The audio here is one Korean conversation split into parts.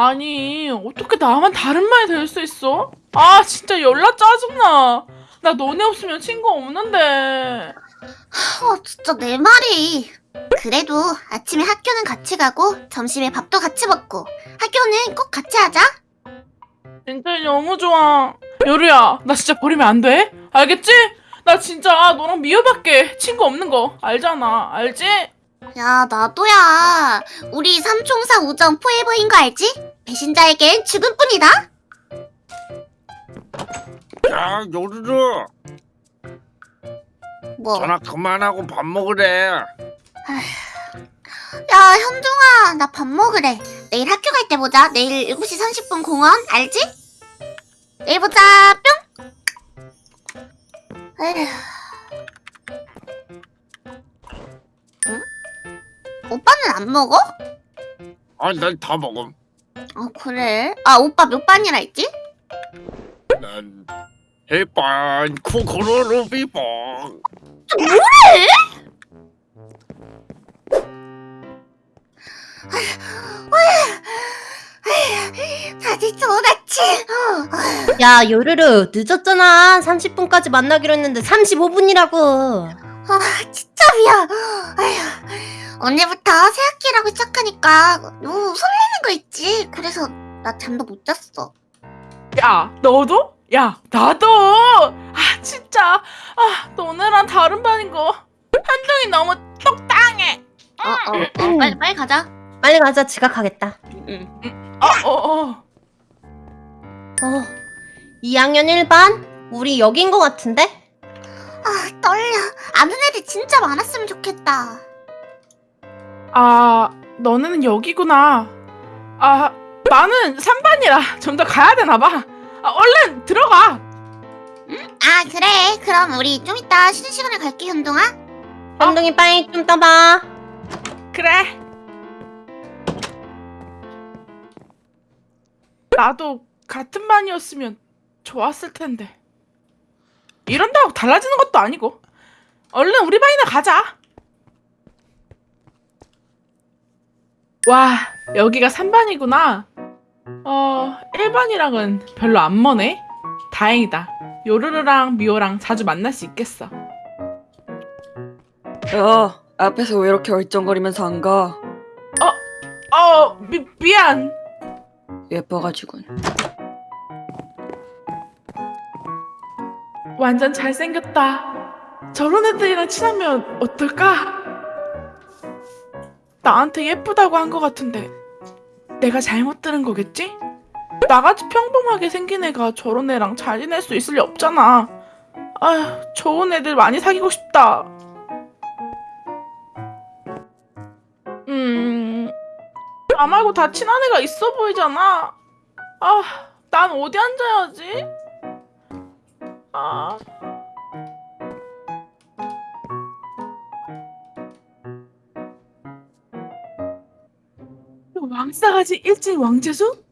아니 어떻게 나만 다른 말이 될 수 있어? 아 진짜 연락 짜증나. 나 너네 없으면 친구 없는데. 어, 진짜 내 말이. 그래도 아침에 학교는 같이 가고 점심에 밥도 같이 먹고 학교는 꼭 같이 하자. 진짜 너무 좋아. 여루야 나 진짜 버리면 안 돼? 알겠지? 나 진짜 너랑 미호밖에 친구 없는 거 알잖아. 알지? 야, 나도야. 우리 삼총사 우정 포에버인 거 알지? 배신자에겐 죽음뿐이다. 야, 요르르. 뭐? 전화 그만하고 밥 먹으래. 야, 현중아, 나 밥 먹으래. 내일 학교 갈 때 보자. 내일 7시 30분 공원, 알지? 내일 보자, 뿅! 에휴. 오빠는 안 먹어? 아, 난다 먹음. 아, 그래? 아, 오빠 몇 반이라 했지? 난 해반 코코로로 비봉. 다들 좋았지? 야 요르르 늦었잖아 30분까지 만나기로 했는데 35분이라고 아, 진짜 미안. 아휴, 언제부터 새 학기라고 시작하니까 너무 설레는 거 있지. 그래서 나 잠도 못 잤어. 야 너도? 야 나도. 아 진짜 아 너네랑 다른 반인 거. 한동이 너무 똑당해. 어, 어, 어, 빨리, 빨리 가자. 빨리 가자 지각하겠다 응. 어 어, 어. 어 2학년 1반? 우리 여긴 거 같은데? 아, 떨려. 아는 애들 진짜 많았으면 좋겠다. 아 너는 여기구나. 아 나는 3반이라 좀 더 가야 되나 봐. 아 얼른 들어가. 아, 그래. 그럼 우리 좀 이따 쉬는 시간에 갈게, 현동아. 현동이 빨리 좀 떠봐 그래. 나도 같은 반이었으면 좋았을 텐데. 이런다고 달라지는 것도 아니고. 얼른 우리 반이나 가자. 와, 여기가 3반이구나. 어, 1반이랑은 별로 안 머네. 다행이다. 요르르랑 미호랑 자주 만날 수 있겠어. 야, 앞에서 왜 이렇게 얼쩡거리면서 안 가? 어, 미, 미안. 예뻐가지군. 완전 잘생겼다. 저런 애들이랑 친하면 어떨까? 나한테 예쁘다고 한 것 같은데 내가 잘못 들은 거겠지? 나같이 평범하게 생긴 애가 저런 애랑 잘 지낼 수 있을 리 없잖아. 아휴, 좋은 애들 많이 사귀고 싶다. 음, 나 말고 다 친한 애가 있어 보이잖아. 아, 난 어디 앉아야지? 아. 왕싸가지 일진 왕재수?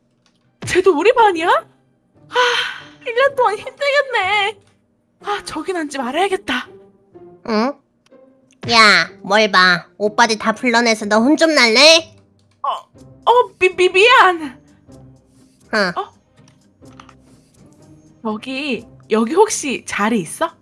쟤도 우리 반이야? 아, 1년 동안 힘들겠네. 아, 저긴 앉지 말아야겠다. 응? 야 뭘 봐 오빠들 다 불러내서 너 혼 좀 날래? 어, 미, 미, 미안. 응 여기, 여기 혹시 자리 있어?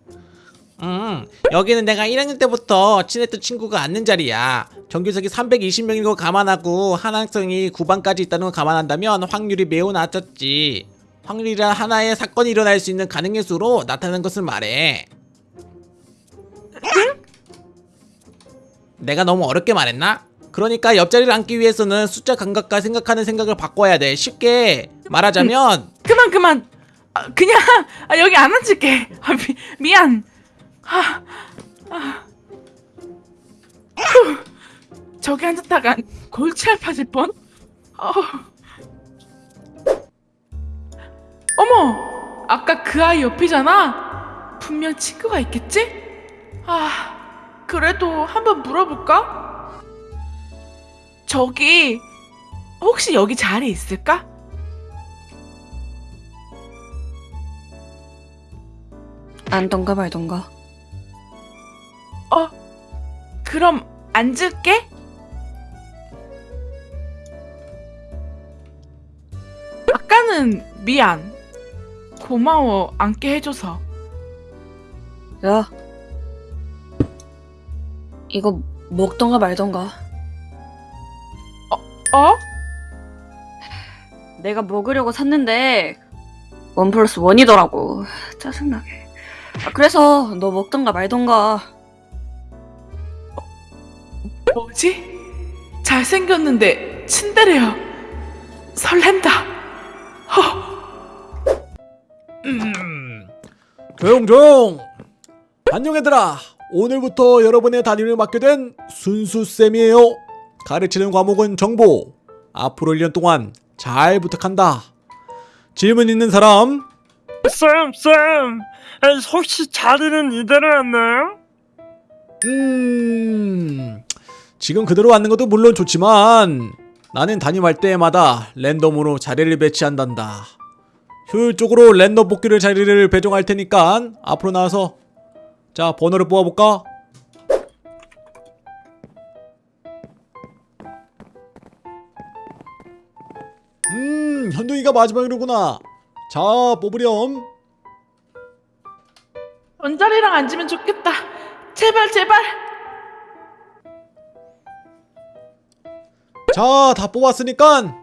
음, 여기는 내가 1학년 때부터 친했던 친구가 앉는 자리야. 정규석이 320명인 거 감안하고 한 학생이 9반까지 있다는 걸 감안한다면 확률이 매우 낮았지. 확률이란 하나의 사건이 일어날 수 있는 가능의 수로 나타나는 것을 말해. 내가 너무 어렵게 말했나? 그러니까 옆자리를 앉기 위해서는 숫자 감각과 생각하는 생각을 바꿔야 돼. 쉽게 말하자면 그만, 그만. 아, 그냥, 아, 여기 안 앉을게. 아, 미, 미안. 아, 아. 후, 저기 앉았다가 골치 아파질 뻔? 어. 어머! 아까 그 아이 옆이잖아? 분명 친구가 있겠지? 아, 그래도 한번 물어볼까? 저기, 혹시 여기 자리 있을까? 안던가 말던가. 어, 그럼 앉을게. 우선은 미안. 고마워 앉게 해줘서. 야. 이거 먹던가 말던가. 어? 내가 먹으려고 샀는데 원 플러스 원이더라고. 짜증나게. 아, 그래서 너 먹던가 말던가. 뭐지? 잘생겼는데 친데레야. 설렌다. 조용 조용. 안녕 얘들아. 오늘부터 여러분의 담임을 맡게 된 순수 쌤이에요. 가르치는 과목은 정보. 앞으로 1년 동안 잘 부탁한다. 질문 있는 사람? 쌤, 쌤, 에, 혹시 자리는 이대로였나요? 음, 지금 그대로 앉는 것도 물론 좋지만 나는 담임할 때마다 랜덤으로 자리를 배치한단다. 효율적으로 랜덤 뽑기를 자리를 배정할 테니까 앞으로 나와서 자 번호를 뽑아볼까? 음 현동이가 마지막이로구나. 자 뽑으렴. 원자리랑 앉으면 좋겠다. 제발 제발. 자, 다 뽑았으니까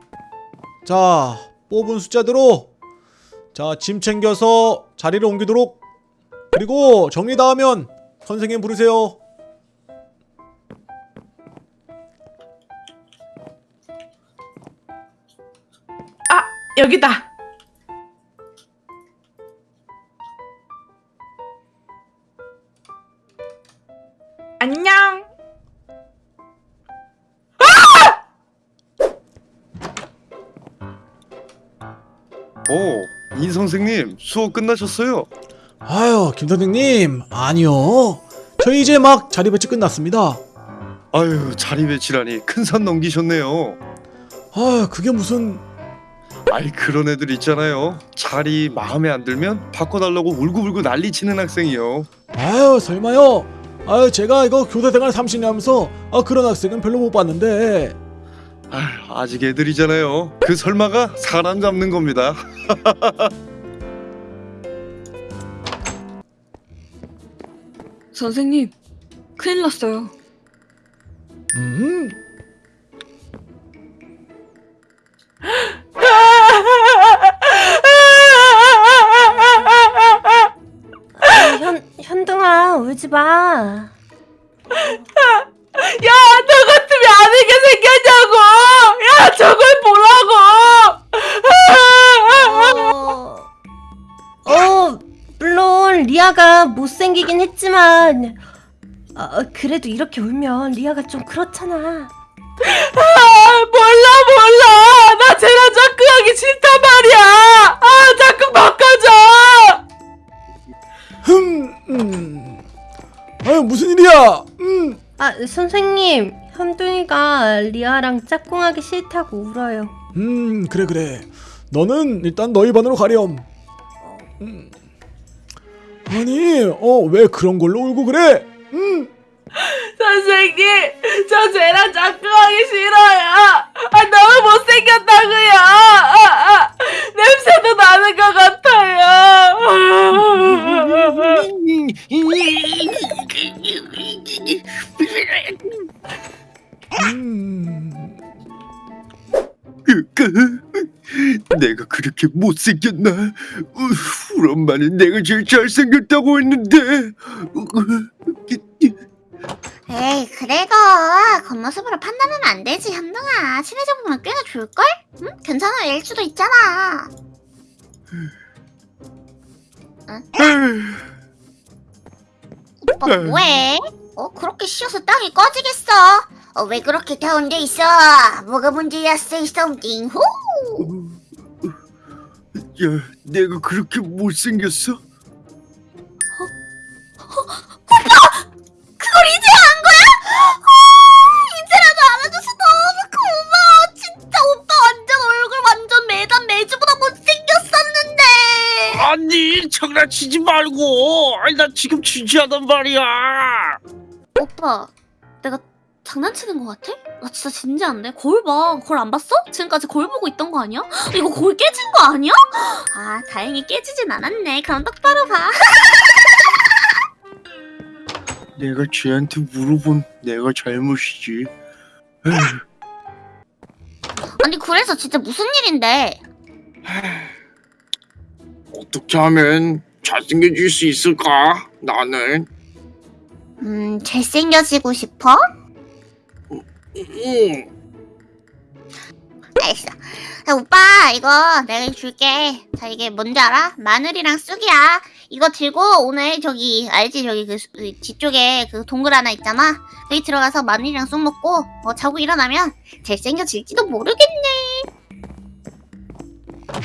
자, 뽑은 숫자대로 자, 짐 챙겨서 자리를 옮기도록 그리고 정리 다 하면 선생님 부르세요. 아 여기다. 안녕. 오, 인 선생님 수업 끝나셨어요? 아유, 김 선생님. 아니요. 저희 이제 막 자리 배치 끝났습니다. 아유 자리 배치라니 큰 산 넘기셨네요. 아, 그게 무슨 아이 그런 애들 있잖아요. 자리 마음에 안 들면 바꿔달라고 울고불고 난리치는 학생이요. 아유, 설마요. 아유, 제가 이거 교사 생활 30년 하면서 아, 그런 학생은 별로 못 봤는데. 아유, 아직 애들이잖아요. 그 설마가 사람 잡는 겁니다. 선생님, 큰일 났어요. 음. 현 현동아 울지 마. 못생기긴 했지만 어, 그래도 이렇게 울면 리아가 좀 그렇잖아. 아, 몰라, 몰라! 나 쟤랑 짝꿍하기 싫단 말이야! 아, 짝꿍 바꿔줘! 흠. 음. 아유, 무슨 일이야? 음. 아 선생님 현동이가 리아랑 짝꿍하기 싫다고 울어요. 음 그래 그래 너는 일단 너희 반으로 가렴 음. 아니 어 왜 그런 걸로 울고 그래 음 선생님, 저 쟤랑 짝꿍하기 싫어요! 아, 너무 못생겼다고요! 아, 아, 냄새도 나는 것 같아요! 음. 그, 그, 내가 그렇게 못생겼나? 어, 우리 엄마는 내가 제일 잘생겼다고 했는데. 어, 에이 그래도 겉모습으로 판단하면 안 되지 현동아 친해져보면 꽤나 좋을걸? 응? 괜찮아 일 수도 있잖아 오빠 뭐해? 어 그렇게 쉬어서 땅이 꺼지겠어 어, 왜 그렇게 다운돼 있어 뭐가 문제야 say something 후 야, 내가 그렇게 못생겼어? 그걸 이제 안 거야? 어, 이제라도 알아줘서 너무 고마워 진짜 오빠 완전 얼굴 완전 매단 매주보다 못생겼었는데 아니, 장난치지 말고. 아니, 나 지금 진지하단 말이야. 오빠 장난치는 것 같아? 나 진짜 진지한데? 거울 봐. 거울 안 봤어? 지금까지 거울 보고 있던 거 아니야? 이거 거울 깨진 거 아니야? 아, 다행히 깨지진 않았네. 그럼 똑바로 봐. 내가 쟤한테 물어본 내가 잘못이지. 아니 그래서 진짜 무슨 일인데? 어떻게 하면 잘생겨질 수 있을까? 나는. 음 잘생겨지고 싶어? 응. 알겠어. 자, 오빠 이거 내가 줄게. 자 이게 뭔지 알아? 마늘이랑 쑥이야. 이거 들고 오늘 저기 알지 저기 그 수- 그 뒤쪽에 그 동굴 하나 있잖아. 거기 들어가서 마늘이랑 쑥 먹고 어, 자고 일어나면 잘생겨질지도 모르겠네.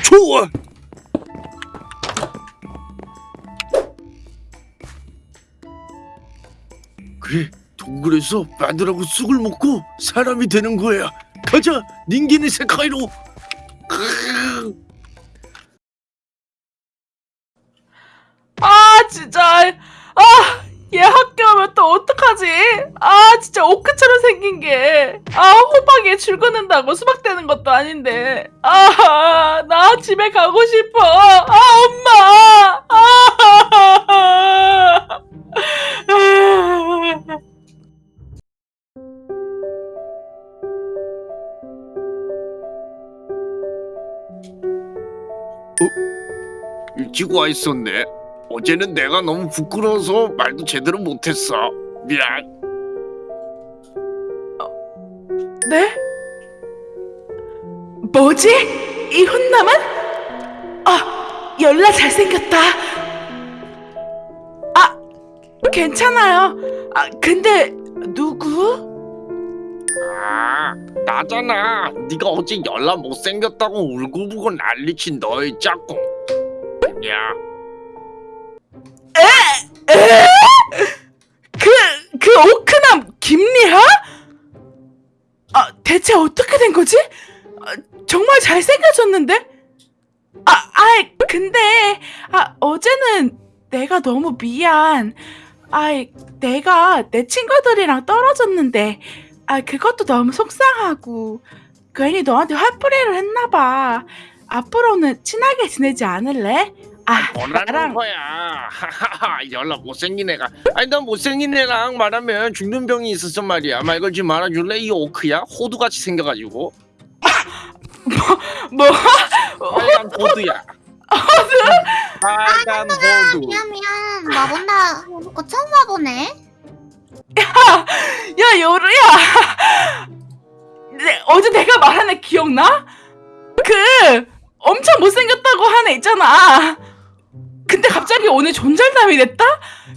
좋아. 그래, 동굴에서 마늘하고 쑥을 먹고 사람이 되는 거야. 가자, 닌기네 세카이로. 아 진짜 아 얘 학교 오면 또 어떡하지? 아 진짜 오크처럼 생긴 게 아 호박에 줄 긋는다고 수박 되는 것도 아닌데 아 나 집에 가고 싶어 아 엄마 아 일찍 와 있었네. 어제는 내가 너무 부끄러워서 말도 제대로 못했어. 미안. 네? 뭐지? 이 훈남은? 아, 열나 잘생겼다. 아, 괜찮아요. 아, 근데 누구? 아, 나잖아. 네가 어제 연락 못생겼다고 울고불고 난리친 너의 짝꿍. 야, 그, 그 오크남 김리하? 아, 대체 어떻게 된 거지? 아, 정말 잘생겨졌는데? 아, 아이, 근데, 아, 어제는 내가 너무 미안. 아이, 내가 내 친구들이랑 떨어졌는데, 아, 그것도 너무 속상하고, 괜히 너한테 화풀이를 했나봐. 앞으로는 친하게 지내지 않을래? 아, 뭐라는 나랑 거야? 하하하, 연락 못생긴 애가. 아니 난 못생긴 애랑 말하면 죽는 병이 있었어 말이야. 말 걸지 말아줄래? 이 오크야? 호두같이 생겨가지고. 뭐? 빨간 호두야. 호두? 빨간 호두. 미안 미안. 와본다. 해놓고 처음 와보네. 야 요루야 네, 어제 내가 말한 애 기억나? 그 엄청 못생겼다고 한 애 있잖아 근데 갑자기 오늘 존잘남이 됐다?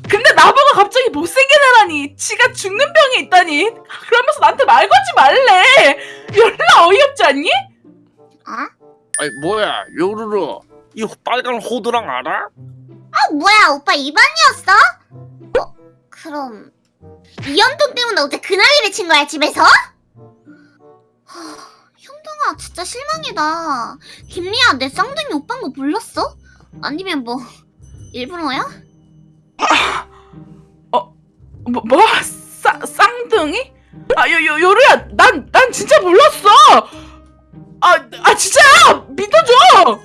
근데 나보고 갑자기 못생긴 애라니 지가 죽는 병이 있다니 그러면서 나한테 말 걸지 말래 열나 어이없지 않니? 아? 아니 뭐야 요루루 이 빨간 호두랑 알아? 아 뭐야 오빠 입안이었어? 어 그럼 이연동 때문에 어제 그날이를 친 거야 집에서? 하, 현동아 진짜 실망이다 김리아 내 쌍둥이 오빠인 거 몰랐어? 아니면 뭐 일부러야? 뭐, 뭐? 싸, 쌍둥이? 아, 요, 요, 요루야, 난, 난 진짜 몰랐어! 아, 아, 진짜야! 믿어줘!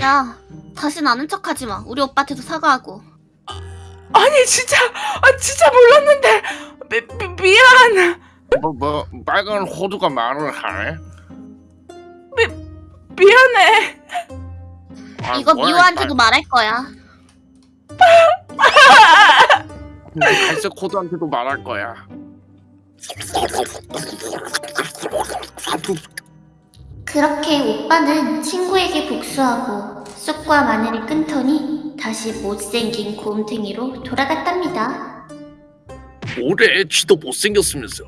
야 다신 아는 척 하지 마 우리 오빠한테도 사과하고 아니, 진짜, 아, 진짜 몰랐는데, 미, 미, 미안. 뭐 뭐 빨간 호두가 말을 하네? 미안해. 아, 이거 뭐야, 미호한테도 말할 거야 빨- 갈색 호두한테도 말할 거야. 그렇게 오빠는 친구에게 복수하고 쑥과 마늘이 끊더니 다시 못생긴 곰탱이로 돌아갔답니다 뭐래? 쥐도 못생겼으면서.